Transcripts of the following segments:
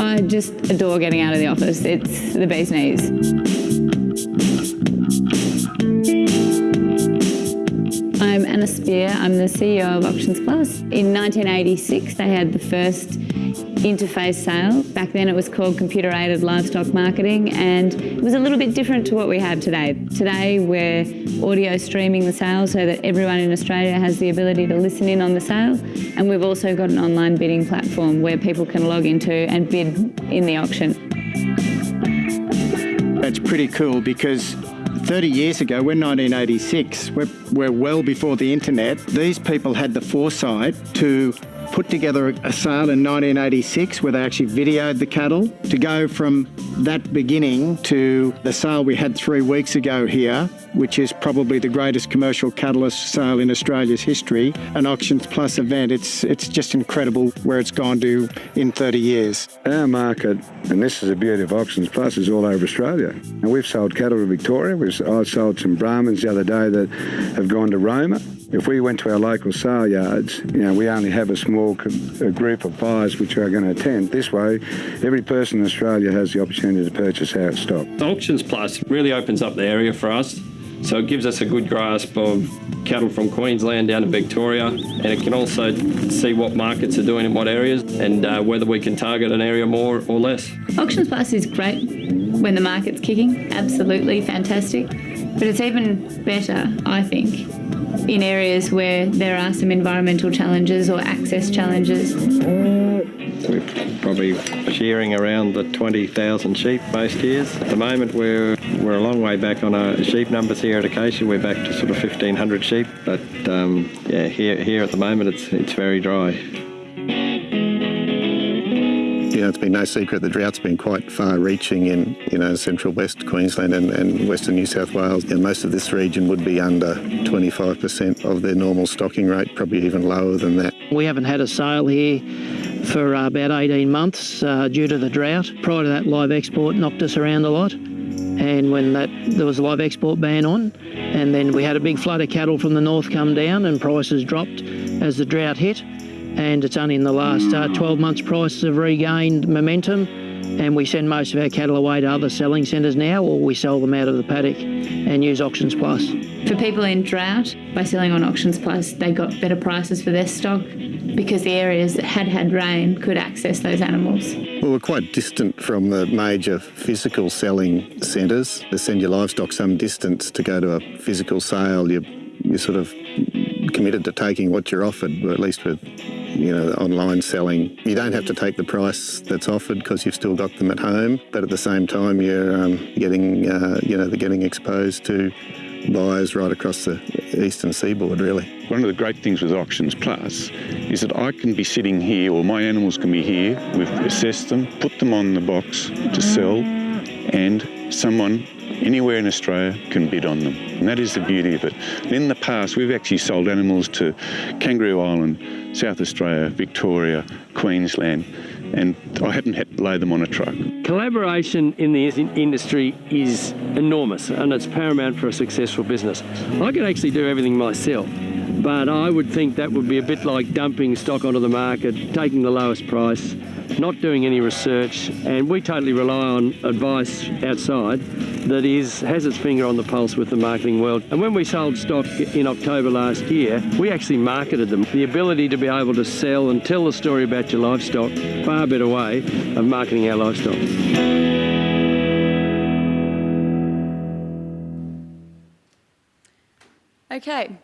I just adore getting out of the office. It's the bee's knees. I'm Anna Speer. I'm the CEO of Auctions Plus. In 1986, they had the first interface sale. Back then it was called computer aided livestock marketing and it was a little bit different to what we have today. Today we're audio streaming the sale so that everyone in Australia has the ability to listen in on the sale and we've also got an online bidding platform where people can log into and bid in the auction. That's pretty cool because 30 years ago, we're 1986, we're, we're well before the internet. These people had the foresight to put together a sale in 1986 where they actually videoed the cattle to go from that beginning to the sale we had three weeks ago here, which is probably the greatest commercial cattle sale in Australia's history, an Auctions Plus event. It's, it's just incredible where it's gone to in 30 years. Our market, and this is the beauty of Auctions Plus, is all over Australia. And we've sold cattle to Victoria. We've, I sold some Brahmans the other day that have gone to Roma. If we went to our local sale yards, you know, we only have a small a group of buyers which are going to attend. This way, every person in Australia has the opportunity to purchase our stock. Auctions Plus really opens up the area for us. So it gives us a good grasp of cattle from Queensland down to Victoria, and it can also see what markets are doing in what areas and uh, whether we can target an area more or less. Auctions Plus is great when the market's kicking, absolutely fantastic. But it's even better, I think, in areas where there are some environmental challenges or access challenges. We're probably shearing around the 20,000 sheep most years. At the moment, we're we're a long way back on our sheep numbers here at Acacia. We're back to sort of 1,500 sheep, but um, yeah, here here at the moment, it's it's very dry know, it's been no secret the drought's been quite far-reaching in, you know, central west Queensland and, and western New South Wales. And most of this region would be under 25% of their normal stocking rate, probably even lower than that. We haven't had a sale here for uh, about 18 months uh, due to the drought. Prior to that, live export knocked us around a lot. And when that there was a live export ban on, and then we had a big flood of cattle from the north come down and prices dropped as the drought hit and it's only in the last uh, 12 months prices have regained momentum and we send most of our cattle away to other selling centres now or we sell them out of the paddock and use Auctions Plus. For people in drought, by selling on Auctions Plus, they got better prices for their stock because the areas that had had rain could access those animals. Well, we're quite distant from the major physical selling centres. They send your livestock some distance to go to a physical sale. You, you're sort of committed to taking what you're offered, at least with you know, online selling. You don't have to take the price that's offered because you've still got them at home, but at the same time you're um, getting, uh, you know, they're getting exposed to buyers right across the eastern seaboard, really. One of the great things with Auctions Plus is that I can be sitting here, or my animals can be here, we've assessed them, put them on the box to sell, and someone anywhere in Australia can bid on them. And that is the beauty of it. And in the past, we've actually sold animals to Kangaroo Island, South Australia, Victoria, Queensland, and I hadn't had to lay them on a truck. Collaboration in the industry is enormous and it's paramount for a successful business. I could actually do everything myself but I would think that would be a bit like dumping stock onto the market, taking the lowest price, not doing any research, and we totally rely on advice outside that is has its finger on the pulse with the marketing world. And when we sold stock in October last year, we actually marketed them. The ability to be able to sell and tell the story about your livestock, far better way of marketing our livestock. Okay,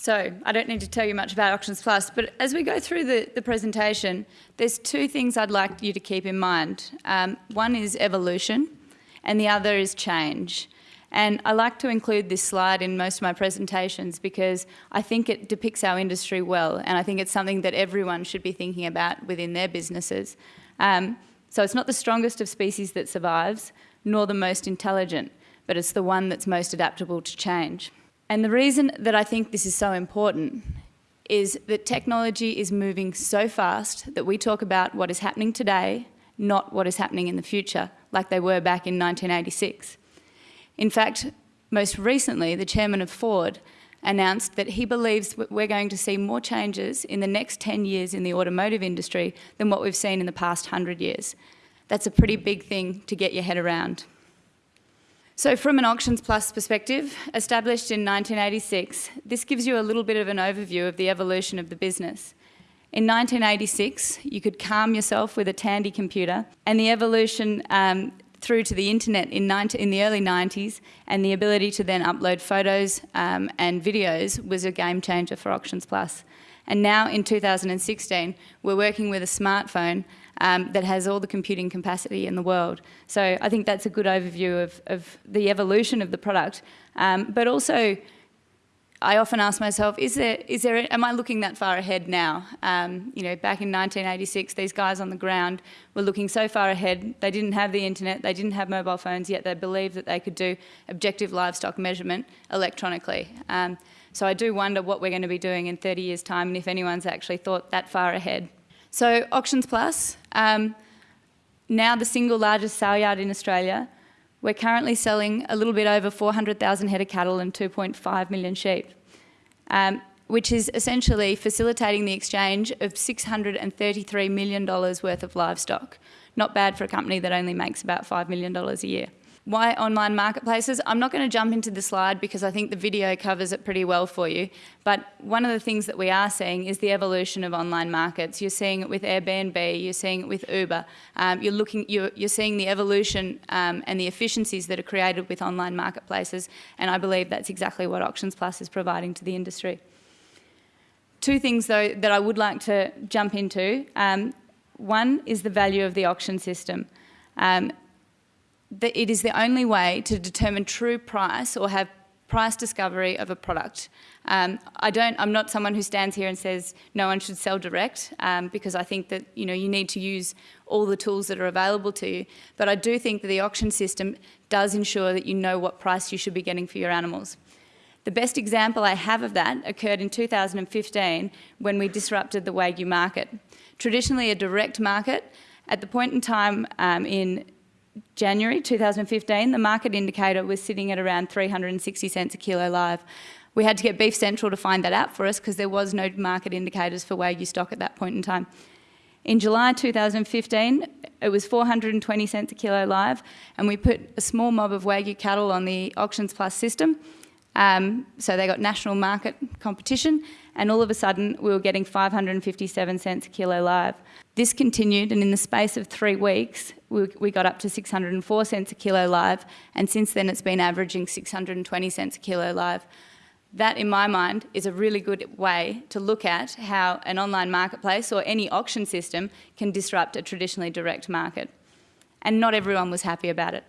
so I don't need to tell you much about Auctions Plus, but as we go through the, the presentation, there's two things I'd like you to keep in mind. Um, one is evolution and the other is change. And I like to include this slide in most of my presentations because I think it depicts our industry well and I think it's something that everyone should be thinking about within their businesses. Um, so it's not the strongest of species that survives, nor the most intelligent, but it's the one that's most adaptable to change. And the reason that I think this is so important is that technology is moving so fast that we talk about what is happening today, not what is happening in the future, like they were back in 1986. In fact, most recently, the chairman of Ford announced that he believes we're going to see more changes in the next 10 years in the automotive industry than what we've seen in the past 100 years. That's a pretty big thing to get your head around. So from an Auctions Plus perspective, established in 1986, this gives you a little bit of an overview of the evolution of the business. In 1986, you could calm yourself with a Tandy computer, and the evolution um, through to the internet in, 90, in, the early 90s and the ability to then upload photos um, and videos was a game changer for Auctions Plus. And now in 2016, we're working with a smartphone um, that has all the computing capacity in the world. So I think that's a good overview of, of the evolution of the product, um, but also I often ask myself, is there, is there, am I looking that far ahead now? Um, you know, back in 1986, these guys on the ground were looking so far ahead. They didn't have the internet, they didn't have mobile phones, yet they believed that they could do objective livestock measurement electronically. Um, so I do wonder what we're going to be doing in 30 years' time and if anyone's actually thought that far ahead. So Auctions Plus, um, now the single largest sale yard in Australia, we're currently selling a little bit over 400,000 head of cattle and 2.5 million sheep, um, which is essentially facilitating the exchange of $633 million worth of livestock. Not bad for a company that only makes about $5 million a year. Why online marketplaces? I'm not going to jump into the slide because I think the video covers it pretty well for you. But one of the things that we are seeing is the evolution of online markets. You're seeing it with Airbnb, you're seeing it with Uber. Um, you're, looking, you're, you're, seeing the evolution um, and the efficiencies that are created with online marketplaces. And I believe that's exactly what Auctions Plus is providing to the industry. Two things, though, that I would like to jump into. Um, one is the value of the auction system. Um, that it is the only way to determine true price or have price discovery of a product. Um, I don't, I'm not someone who stands here and says no one should sell direct um, because I think that you know you need to use all the tools that are available to you. But I do think that the auction system does ensure that you know what price you should be getting for your animals. The best example I have of that occurred in 2015 when we disrupted the Wagyu market. Traditionally a direct market, at the point in time um, in January 2015, the market indicator was sitting at around 360 cents a kilo live. We had to get Beef Central to find that out for us because there was no market indicators for Wagyu stock at that point in time. In July 2015, it was 420 cents a kilo live, and we put a small mob of Wagyu cattle on the Auctions Plus system. Um, so they got national market competition, and all of a sudden we were getting 557 cents a kilo live. This continued, and in the space of three weeks, we, we, got up to 604 cents a kilo live, and since then it's been averaging 620 cents a kilo live. That, in my mind, is a really good way to look at how an online marketplace or any auction system can disrupt a traditionally direct market. And not everyone was happy about it.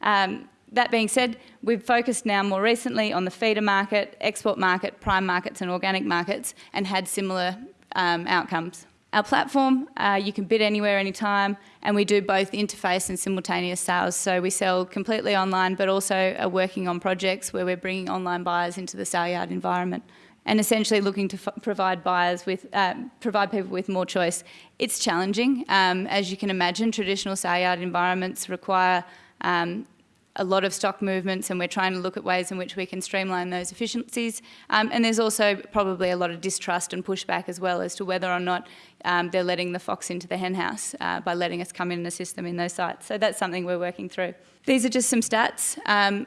Um, that being said, we've focused now more recently on the feeder market, export market, prime markets and organic markets and had similar um, outcomes. Our platform, uh, you can bid anywhere, anytime, and we do both interface and simultaneous sales. So we sell completely online, but also are working on projects where we're bringing online buyers into the sale yard environment and essentially looking to provide buyers with, uh, provide people with more choice. It's challenging. Um, as you can imagine, traditional sale yard environments require um, a lot of stock movements and we're trying to look at ways in which we can streamline those efficiencies. Um, and there's also probably a lot of distrust and pushback as well as to whether or not um, they're letting the fox into the henhouse uh, by letting us come in and assist them in those sites. So that's something we're working through. These are just some stats. Um,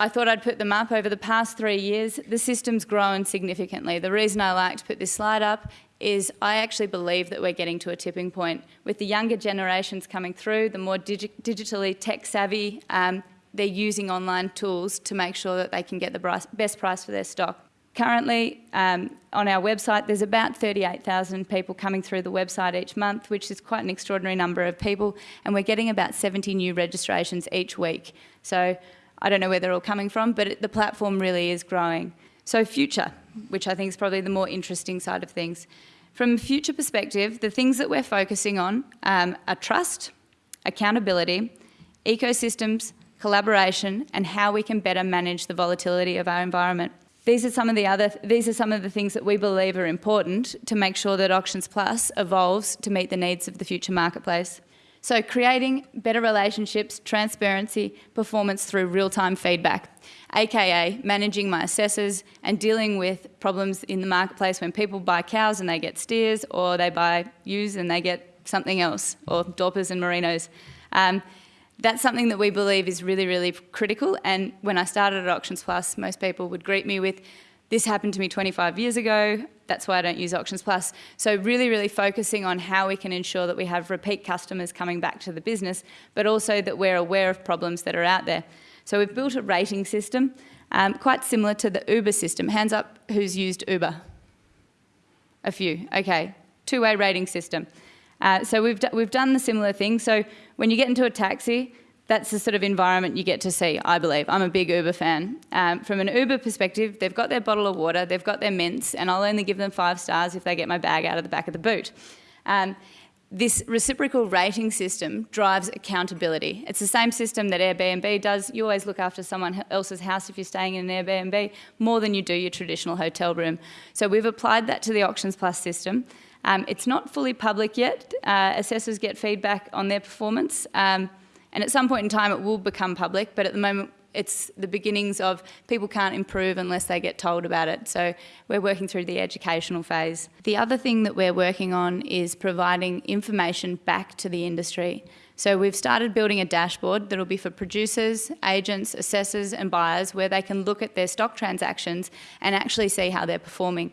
I thought I'd put them up over the past three years. The system's grown significantly. The reason I like to put this slide up is I actually believe that we're getting to a tipping point. With the younger generations coming through, the more digi digitally tech savvy, um, they're using online tools to make sure that they can get the best price for their stock. Currently, um, on our website, there's about 38,000 people coming through the website each month, which is quite an extraordinary number of people, and we're getting about 70 new registrations each week. So I don't know where they're all coming from, but it, the platform really is growing. So future, which I think is probably the more interesting side of things. From a future perspective, the things that we're focusing on um, are trust, accountability, ecosystems, collaboration, and how we can better manage the volatility of our environment. These are some of the other, these are some of the things that we believe are important to make sure that Auctions Plus evolves to meet the needs of the future marketplace. So creating better relationships, transparency, performance through real-time feedback, aka managing my assessors and dealing with problems in the marketplace when people buy cows and they get steers or they buy ewes and they get something else, or Dorpers and Merinos. Um, that's something that we believe is really, really critical. And when I started at Auctions Plus, most people would greet me with, this happened to me 25 years ago, that's why I don't use Auctions Plus. So really, really focusing on how we can ensure that we have repeat customers coming back to the business, but also that we're aware of problems that are out there. So we've built a rating system, um, quite similar to the Uber system. Hands up who's used Uber? A few, okay. Two-way rating system. Uh, so we've, we've done the similar thing. So when you get into a taxi, that's the sort of environment you get to see, I believe. I'm a big Uber fan. Um, from an Uber perspective, they've got their bottle of water, they've got their mints, and I'll only give them five stars if they get my bag out of the back of the boot. Um, this reciprocal rating system drives accountability. It's the same system that Airbnb does. You always look after someone else's house if you're staying in an Airbnb more than you do your traditional hotel room. So we've applied that to the Auctions Plus system. Um, it's not fully public yet. Uh, assessors get feedback on their performance. Um, and at some point in time, it will become public, but at the moment, it's the beginnings of people can't improve unless they get told about it. So we're working through the educational phase. The other thing that we're working on is providing information back to the industry. So we've started building a dashboard that'll be for producers, agents, assessors and buyers where they can look at their stock transactions and actually see how they're performing.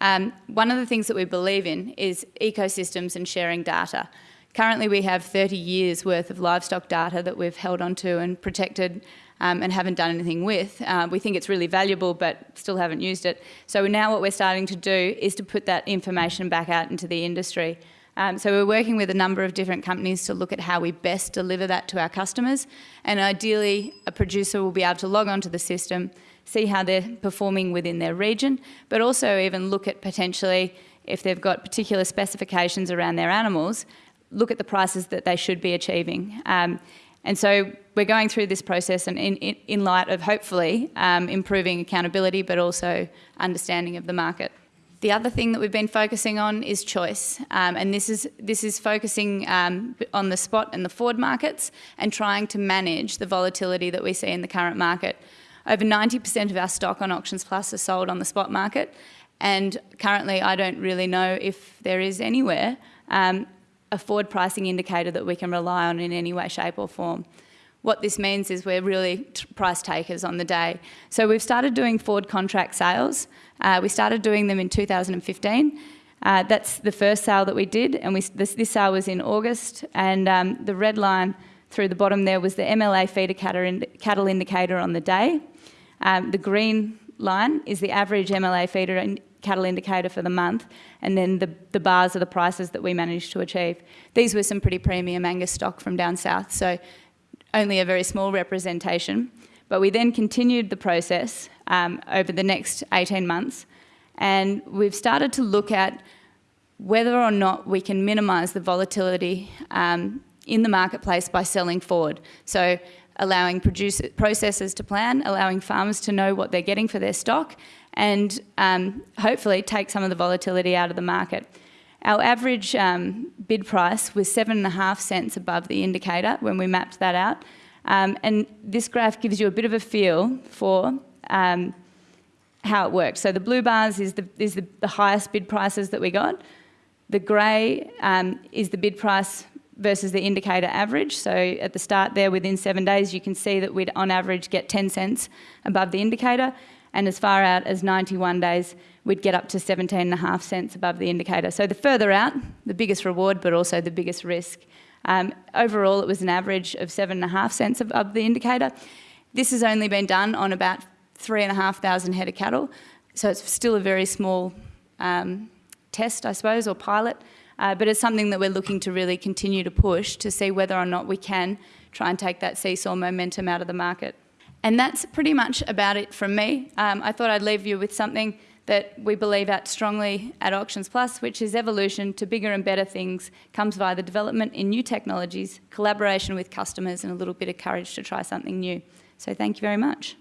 Um, one of the things that we believe in is ecosystems and sharing data. Currently we have 30 years worth of livestock data that we've held onto and protected um, and haven't done anything with. Uh, we think it's really valuable but still haven't used it. So now what we're starting to do is to put that information back out into the industry. Um, so we're working with a number of different companies to look at how we best deliver that to our customers and ideally a producer will be able to log onto the system, see how they're performing within their region, but also even look at potentially if they've got particular specifications around their animals, look at the prices that they should be achieving. Um, and so we're going through this process and in, in, in light of hopefully um, improving accountability but also understanding of the market. The other thing that we've been focusing on is choice, um, and this is this is focusing um, on the spot and the forward markets and trying to manage the volatility that we see in the current market. Over 90% of our stock on Auctions Plus are sold on the spot market, and currently I don't really know if there is anywhere um, a forward pricing indicator that we can rely on in any way, shape or form. What this means is we're really price takers on the day. So we've started doing forward contract sales. Uh, we started doing them in 2015. Uh, that's the first sale that we did, and we, this, this sale was in August, and um, the red line through the bottom there was the MLA feeder cattle indicator on the day. Um, the green line is the average MLA feeder and cattle indicator for the month, and then the, the bars are the prices that we managed to achieve. These were some pretty premium Angus stock from down south, so only a very small representation. But we then continued the process um, over the next 18 months, and we've started to look at whether or not we can minimise the volatility um, in the marketplace by selling forward. So allowing producer, processors to plan, allowing farmers to know what they're getting for their stock, and um, hopefully take some of the volatility out of the market. Our average um, bid price was seven and a half cents above the indicator when we mapped that out. Um, and this graph gives you a bit of a feel for um, how it works. So the blue bars is the, is the, the highest bid prices that we got. The grey um, is the bid price versus the indicator average. So at the start there, within seven days, you can see that we'd on average get 10 cents above the indicator and as far out as 91 days, we'd get up to 17 and a half cents above the indicator. So the further out, the biggest reward, but also the biggest risk. Um, overall, it was an average of seven and a half cents above the indicator. This has only been done on about three and a half thousand head of cattle, so it's still a very small um, test, I suppose, or pilot, uh, but it's something that we're looking to really continue to push to see whether or not we can try and take that seesaw momentum out of the market. And that's pretty much about it from me. Um, I thought I'd leave you with something that we believe at strongly at Auctions Plus, which is evolution to bigger and better things comes via the development in new technologies, collaboration with customers and a little bit of courage to try something new. So thank you very much.